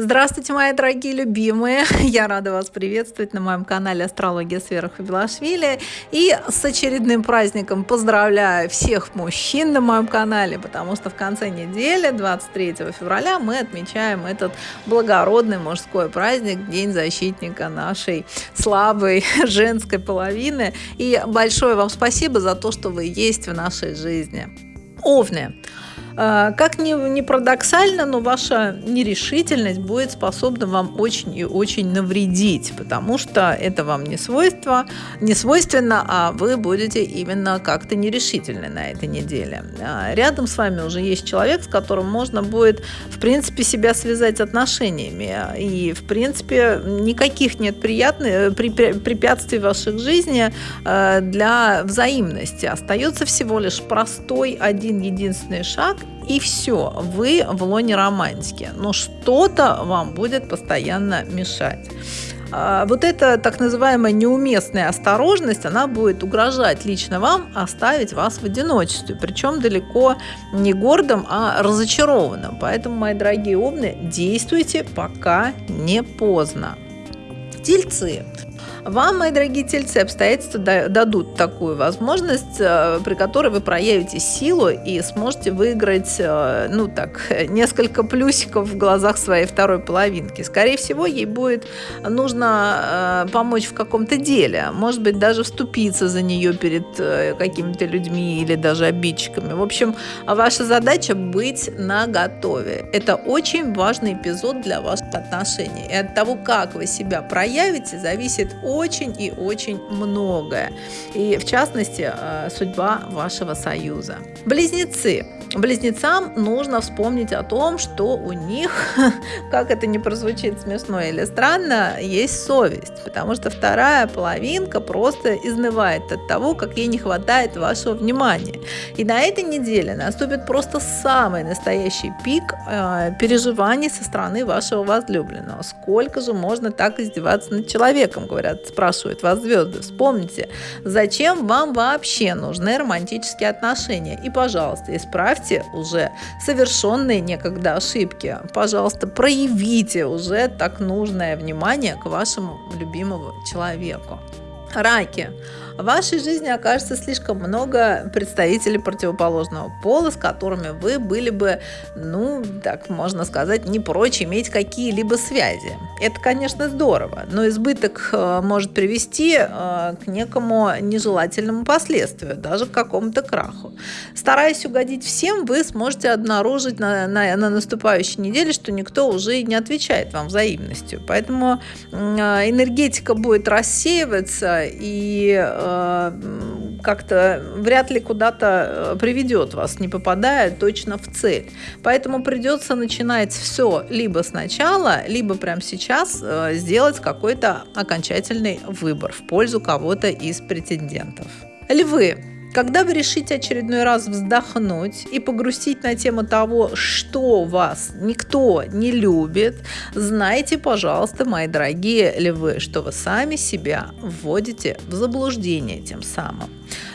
Здравствуйте, мои дорогие любимые! Я рада вас приветствовать на моем канале Астрология сверху Белашвили. И с очередным праздником поздравляю всех мужчин на моем канале, потому что в конце недели, 23 февраля, мы отмечаем этот благородный мужской праздник, День защитника нашей слабой женской половины. И большое вам спасибо за то, что вы есть в нашей жизни. Овны. А, как ни, ни парадоксально, но ваша нерешительность будет способна вам очень и очень навредить, потому что это вам не свойство, не свойственно, а вы будете именно как-то нерешительны на этой неделе. А, рядом с вами уже есть человек, с которым можно будет, в принципе, себя связать отношениями. И, в принципе, никаких нет приятных препятствий в вашей жизни а, для взаимности. Остается всего лишь простой один единственный шаг, и все, вы в лоне романтики, но что-то вам будет постоянно мешать. А, вот эта так называемая неуместная осторожность, она будет угрожать лично вам оставить вас в одиночестве, причем далеко не гордым, а разочарованным. Поэтому, мои дорогие овны, действуйте, пока не поздно. Тельцы. Вам, мои дорогие тельцы, обстоятельства дадут такую возможность, э, при которой вы проявите силу и сможете выиграть, э, ну так, несколько плюсиков в глазах своей второй половинки. Скорее всего, ей будет нужно э, помочь в каком-то деле, может быть, даже вступиться за нее перед какими-то людьми или даже обидчиками. В общем, ваша задача быть на готове. Это очень важный эпизод для ваших отношений. И от того, как вы себя проявите, зависит очень и очень многое. И в частности, э, судьба вашего союза. Близнецы. Близнецам нужно вспомнить о том, что у них, как это не прозвучит смешно или странно, есть совесть, потому что вторая половинка просто изнывает от того, как ей не хватает вашего внимания. И на этой неделе наступит просто самый настоящий пик э, переживаний со стороны вашего возлюбленного. Сколько же можно так издеваться над человеком, говорят, спрашивают вас звезды. Вспомните, зачем вам вообще нужны романтические отношения? И, пожалуйста, исправьте исправьте уже совершенные некогда ошибки. Пожалуйста, проявите уже так нужное внимание к вашему любимому человеку. Раки. В вашей жизни окажется слишком много представителей противоположного пола, с которыми вы были бы, ну, так можно сказать, не прочь иметь какие-либо связи. Это, конечно, здорово, но избыток э, может привести э, к некому нежелательному последствию, даже к какому-то краху. Стараясь угодить всем, вы сможете обнаружить на, на, на наступающей неделе, что никто уже не отвечает вам взаимностью. Поэтому э, энергетика будет рассеиваться и как-то вряд ли куда-то приведет вас, не попадая точно в цель. Поэтому придется начинать все либо сначала, либо прямо сейчас э, сделать какой-то окончательный выбор в пользу кого-то из претендентов. Львы. Когда вы решите очередной раз вздохнуть и погрустить на тему того, что вас никто не любит, знайте, пожалуйста, мои дорогие львы, что вы сами себя вводите в заблуждение тем самым.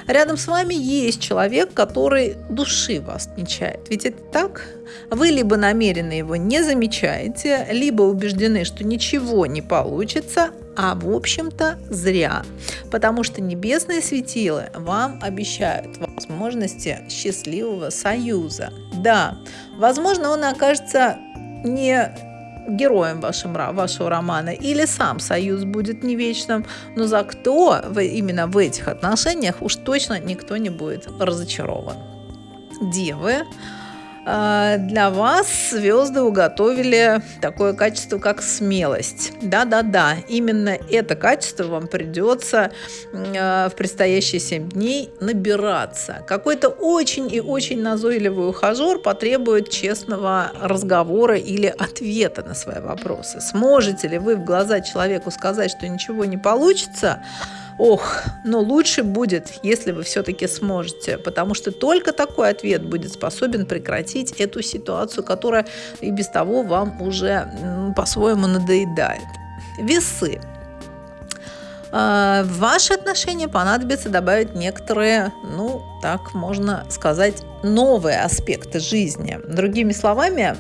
Рядом с вами есть человек, который души вас не чает. Ведь это так? Вы либо намеренно его не замечаете, либо убеждены, что ничего не получится, а в общем-то зря, потому что небесные светилы вам обещают возможности счастливого союза. Да, возможно, он окажется не героем вашим, вашего романа, или сам союз будет не вечным, но за кто вы, именно в этих отношениях уж точно никто не будет разочарован. Девы для вас звезды уготовили такое качество, как смелость. Да-да-да, именно это качество вам придется а, в предстоящие 7 дней набираться. Какой-то очень и очень назойливый ухажер потребует честного разговора или ответа на свои вопросы. Сможете ли вы в глаза человеку сказать, что ничего не получится – Ох, но лучше будет, если вы все-таки сможете, потому что только такой ответ будет способен прекратить эту ситуацию, которая и без того вам уже по-своему надоедает. Весы. в ваши отношения понадобится добавить некоторые, ну, так можно сказать, новые аспекты жизни. Другими словами,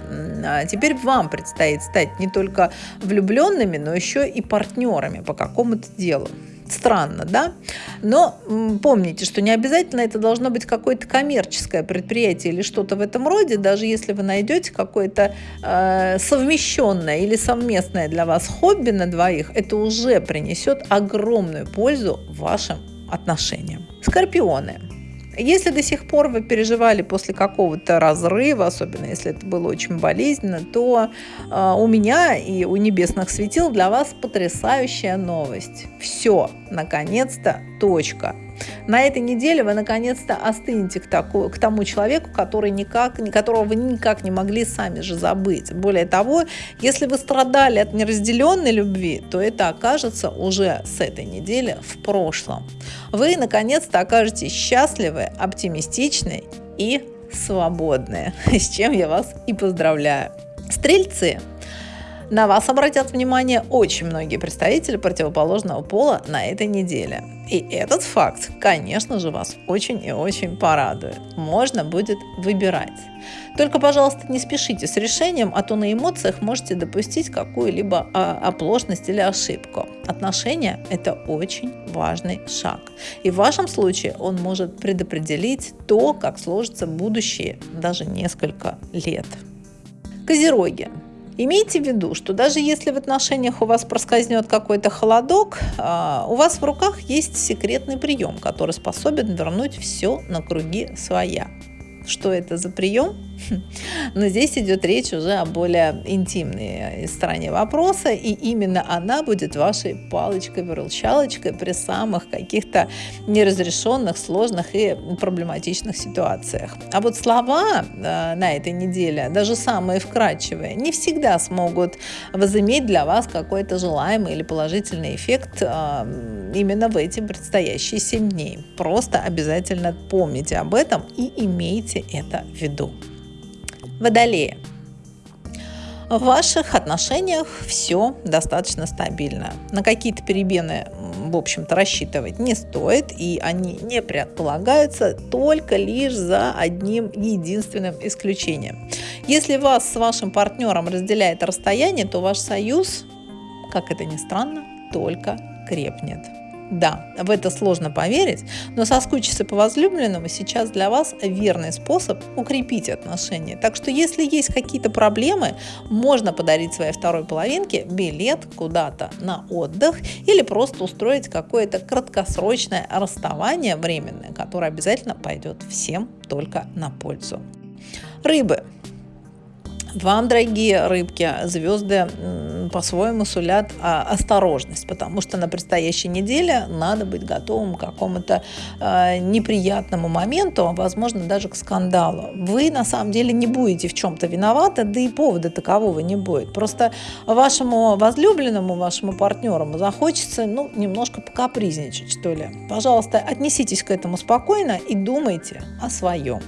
а, теперь вам предстоит стать не только влюбленными, но еще и партнерами по какому-то делу. Странно, да? Но помните, что не обязательно это должно быть какое-то коммерческое предприятие или что-то в этом роде, даже если вы найдете какое-то э, совмещенное или совместное для вас хобби на двоих, это уже принесет огромную пользу вашим отношениям. Скорпионы. Если до сих пор вы переживали после какого-то разрыва, особенно если это было очень болезненно, то э, у меня и у небесных светил для вас потрясающая новость. Все, наконец-то, точка. На этой неделе вы наконец-то остынете к, таку, к тому человеку, который никак, которого вы никак не могли сами же забыть. Более того, если вы страдали от неразделенной любви, то это окажется уже с этой недели в прошлом. Вы наконец-то окажетесь счастливы, оптимистичны и свободны, с чем я вас и поздравляю. Стрельцы – на вас обратят внимание очень многие представители противоположного пола на этой неделе. И этот факт, конечно же, вас очень и очень порадует. Можно будет выбирать. Только, пожалуйста, не спешите с решением, а то на эмоциях можете допустить какую-либо а, оплошность или ошибку. Отношения – это очень важный шаг. И в вашем случае он может предопределить то, как сложится будущее даже несколько лет. Козероги. Имейте в виду, что даже если в отношениях у вас проскользнет какой-то холодок, а, у вас в руках есть секретный прием, который способен вернуть все на круги своя. Что это за прием? Но здесь идет речь уже о более интимной стороне вопроса, и именно она будет вашей палочкой-выручалочкой при самых каких-то неразрешенных, сложных и проблематичных ситуациях. А вот слова э, на этой неделе, даже самые вкрадчивые, не всегда смогут возыметь для вас какой-то желаемый или положительный эффект э, именно в эти предстоящие 7 дней. Просто обязательно помните об этом и имейте это в виду. Водолеи. В ваших отношениях все достаточно стабильно. На какие-то перемены, в общем-то, рассчитывать не стоит, и они не предполагаются только лишь за одним единственным исключением. Если вас с вашим партнером разделяет расстояние, то ваш союз, как это ни странно, только крепнет. Да, в это сложно поверить, но соскучиться по возлюбленному сейчас для вас верный способ укрепить отношения. Так что если есть какие-то проблемы, можно подарить своей второй половинке билет куда-то на отдых или просто устроить какое-то краткосрочное расставание временное, которое обязательно пойдет всем только на пользу. Рыбы. Вам, дорогие рыбки, звезды по-своему сулят а, осторожность, потому что на предстоящей неделе надо быть готовым к какому-то а, неприятному моменту, а возможно даже к скандалу. Вы на самом деле не будете в чем-то виноваты, да и повода такового не будет. Просто вашему возлюбленному, вашему партнеру захочется ну, немножко покапризничать, что ли. Пожалуйста, отнеситесь к этому спокойно и думайте о своем.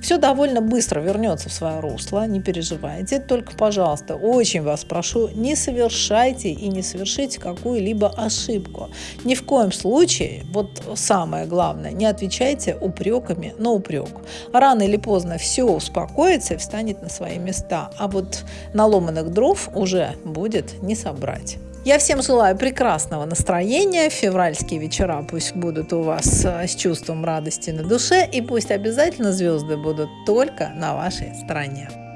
Все довольно быстро вернется в свое русло, не переживайте. Только, пожалуйста, очень вас прошу, не совершайте и не совершите какую-либо ошибку. Ни в коем случае, вот самое главное, не отвечайте упреками на упрек. Рано или поздно все успокоится и встанет на свои места, а вот наломанных дров уже будет не собрать. Я всем желаю прекрасного настроения. Февральские вечера пусть будут у вас э, с чувством радости на душе. И пусть обязательно звезды будут только на вашей стороне.